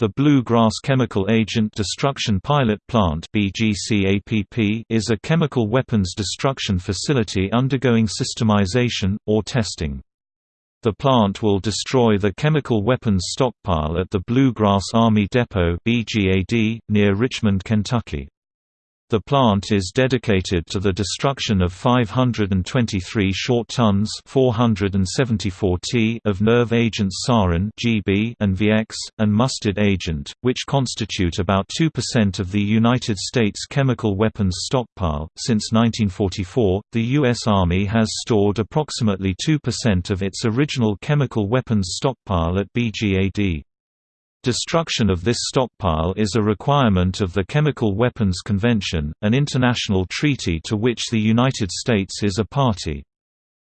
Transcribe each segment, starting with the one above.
The Blue Grass Chemical Agent Destruction Pilot Plant is a chemical weapons destruction facility undergoing systemization, or testing. The plant will destroy the chemical weapons stockpile at the Blue Grass Army Depot near Richmond, Kentucky. The plant is dedicated to the destruction of 523 short tons 474 t of nerve agents sarin GB and VX, and mustard agent, which constitute about 2% of the United States chemical weapons stockpile. Since 1944, the U.S. Army has stored approximately 2% of its original chemical weapons stockpile at BGAD. Destruction of this stockpile is a requirement of the Chemical Weapons Convention, an international treaty to which the United States is a party.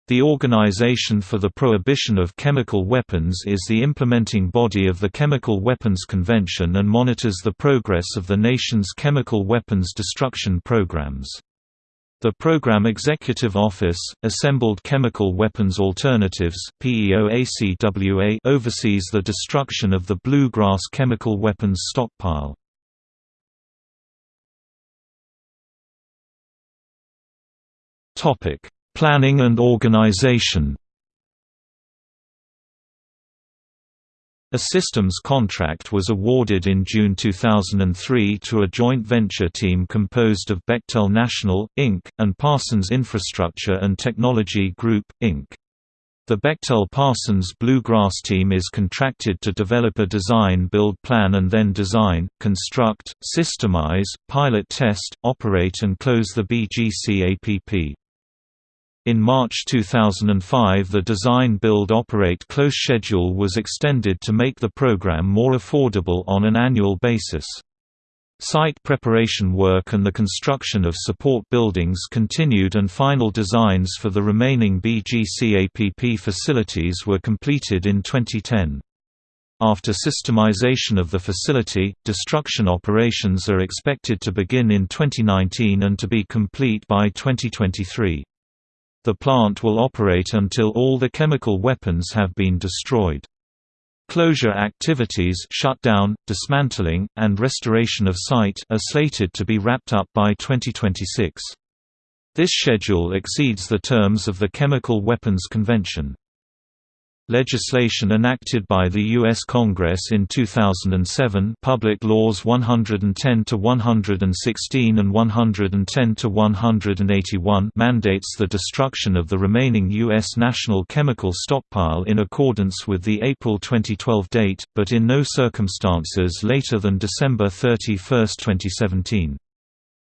The Organization for the Prohibition of Chemical Weapons is the implementing body of the Chemical Weapons Convention and monitors the progress of the nation's chemical weapons destruction programs. The Program Executive Office, Assembled Chemical Weapons Alternatives oversees the destruction of the Blue Grass chemical weapons stockpile. Planning and organization A systems contract was awarded in June 2003 to a joint venture team composed of Bechtel National, Inc., and Parsons Infrastructure and Technology Group, Inc. The Bechtel Parsons Bluegrass team is contracted to develop a design build plan and then design, construct, systemize, pilot test, operate and close the BGCAPP. In March 2005 the Design Build Operate Close schedule was extended to make the program more affordable on an annual basis. Site preparation work and the construction of support buildings continued and final designs for the remaining BGCAPP facilities were completed in 2010. After systemization of the facility, destruction operations are expected to begin in 2019 and to be complete by 2023. The plant will operate until all the chemical weapons have been destroyed. Closure activities shutdown, dismantling, and restoration of site are slated to be wrapped up by 2026. This schedule exceeds the terms of the Chemical Weapons Convention. Legislation enacted by the U.S. Congress in 2007 Public Laws 110 to 116 and 110 to 181 mandates the destruction of the remaining U.S. national chemical stockpile in accordance with the April 2012 date, but in no circumstances later than December 31, 2017.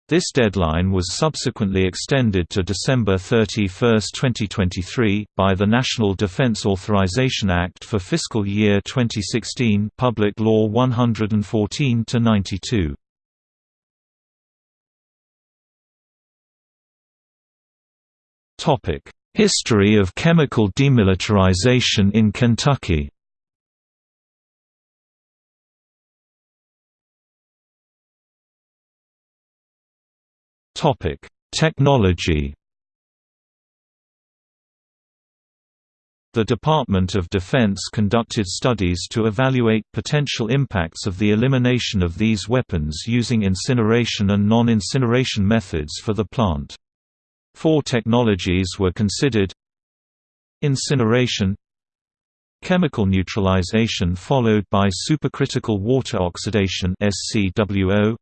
This deadline was subsequently extended to December 31, 2023, by the National Defense Authorization Act for fiscal year 2016 Public Law 114-92. History of chemical demilitarization in Kentucky Topic: Technology. The Department of Defense conducted studies to evaluate potential impacts of the elimination of these weapons using incineration and non-incineration methods for the plant. Four technologies were considered Incineration Chemical neutralization followed by supercritical water oxidation SCWO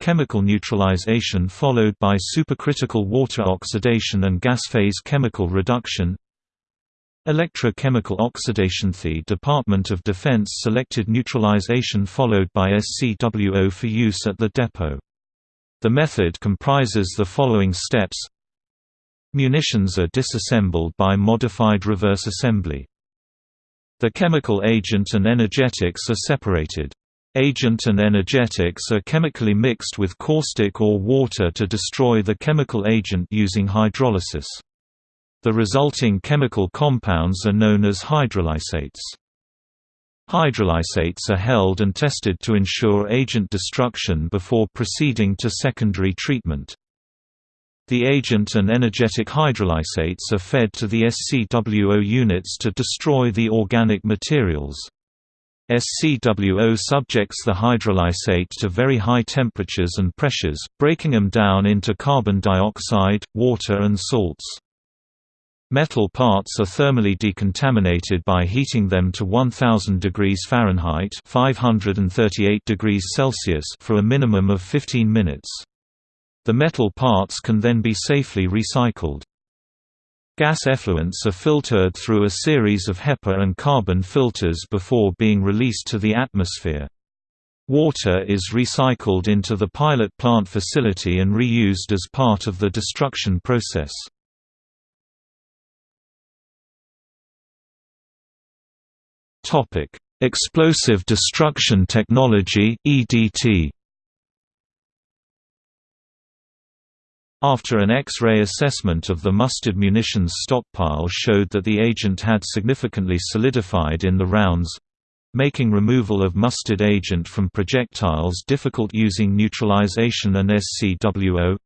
chemical neutralization followed by supercritical water oxidation and gas phase chemical reduction Electrochemical oxidation The Department of Defense selected neutralization followed by SCWO for use at the depot. The method comprises the following steps Munitions are disassembled by modified reverse assembly. The chemical agent and energetics are separated. Agent and energetics are chemically mixed with caustic or water to destroy the chemical agent using hydrolysis. The resulting chemical compounds are known as hydrolysates. Hydrolysates are held and tested to ensure agent destruction before proceeding to secondary treatment. The agent and energetic hydrolysates are fed to the SCWO units to destroy the organic materials. SCWO subjects the hydrolysate to very high temperatures and pressures, breaking them down into carbon dioxide, water and salts. Metal parts are thermally decontaminated by heating them to 1000 degrees Fahrenheit (538 degrees Celsius) for a minimum of 15 minutes. The metal parts can then be safely recycled. Gas effluents are filtered through a series of HEPA and carbon filters before being released to the atmosphere. Water is recycled into the pilot plant facility and reused as part of the destruction process. Explosive destruction technology EDT After an X-ray assessment of the mustard munitions stockpile showed that the agent had significantly solidified in the rounds, making removal of mustard agent from projectiles difficult using neutralization and SCWO,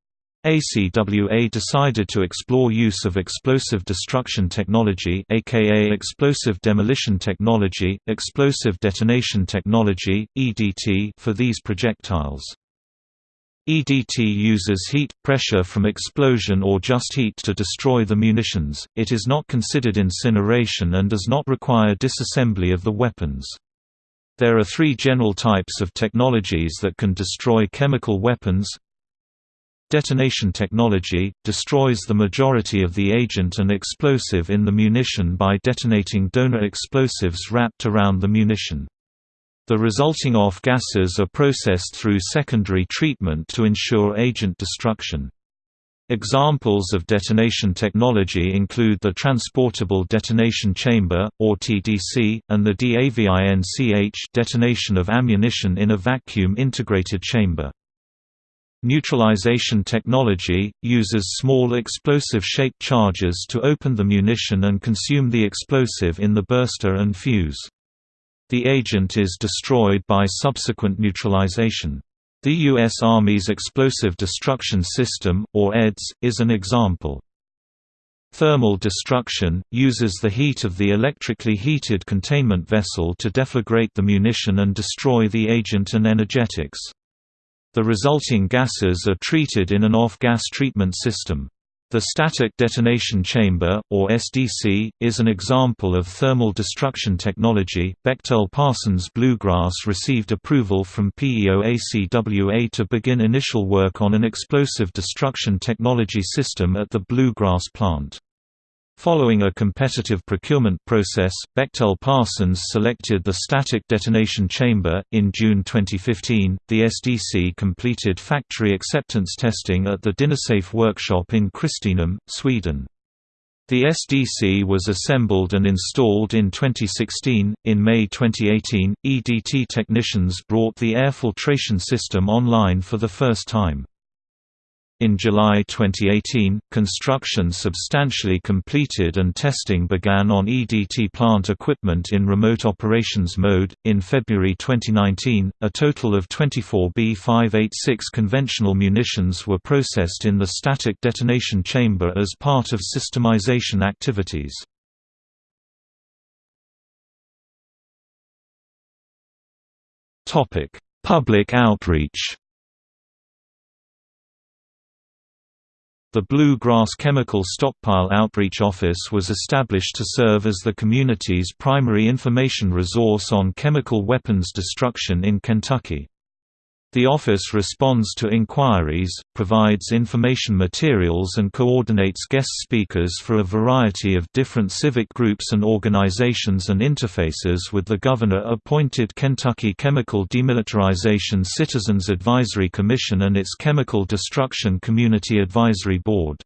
ACWA decided to explore use of explosive destruction technology aka explosive demolition technology, explosive detonation technology, EDT for these projectiles. EDT uses heat, pressure from explosion or just heat to destroy the munitions, it is not considered incineration and does not require disassembly of the weapons. There are three general types of technologies that can destroy chemical weapons Detonation technology – destroys the majority of the agent and explosive in the munition by detonating donor explosives wrapped around the munition. The resulting off gases are processed through secondary treatment to ensure agent destruction. Examples of detonation technology include the Transportable Detonation Chamber, or TDC, and the DAVINCH detonation of ammunition in a vacuum integrated chamber. Neutralization technology, uses small explosive-shaped charges to open the munition and consume the explosive in the burster and fuse. The agent is destroyed by subsequent neutralization. The U.S. Army's Explosive Destruction System, or EDS, is an example. Thermal destruction, uses the heat of the electrically heated containment vessel to deflagrate the munition and destroy the agent and energetics. The resulting gases are treated in an off-gas treatment system. The static detonation chamber, or SDC, is an example of thermal destruction technology. Bechtel Parsons Bluegrass received approval from PEO-ACWA to begin initial work on an explosive destruction technology system at the Bluegrass plant. Following a competitive procurement process, Bechtel Parsons selected the static detonation chamber. In June 2015, the SDC completed factory acceptance testing at the Dynasafe workshop in Kristinehamn, Sweden. The SDC was assembled and installed in 2016. In May 2018, EDT technicians brought the air filtration system online for the first time. In July 2018, construction substantially completed and testing began on EDT plant equipment in remote operations mode. In February 2019, a total of 24 B586 conventional munitions were processed in the static detonation chamber as part of systemization activities. Topic: Public outreach. The Blue Grass Chemical Stockpile Outreach Office was established to serve as the community's primary information resource on chemical weapons destruction in Kentucky. The office responds to inquiries, provides information materials and coordinates guest speakers for a variety of different civic groups and organizations and interfaces with the governor-appointed Kentucky Chemical Demilitarization Citizens Advisory Commission and its Chemical Destruction Community Advisory Board.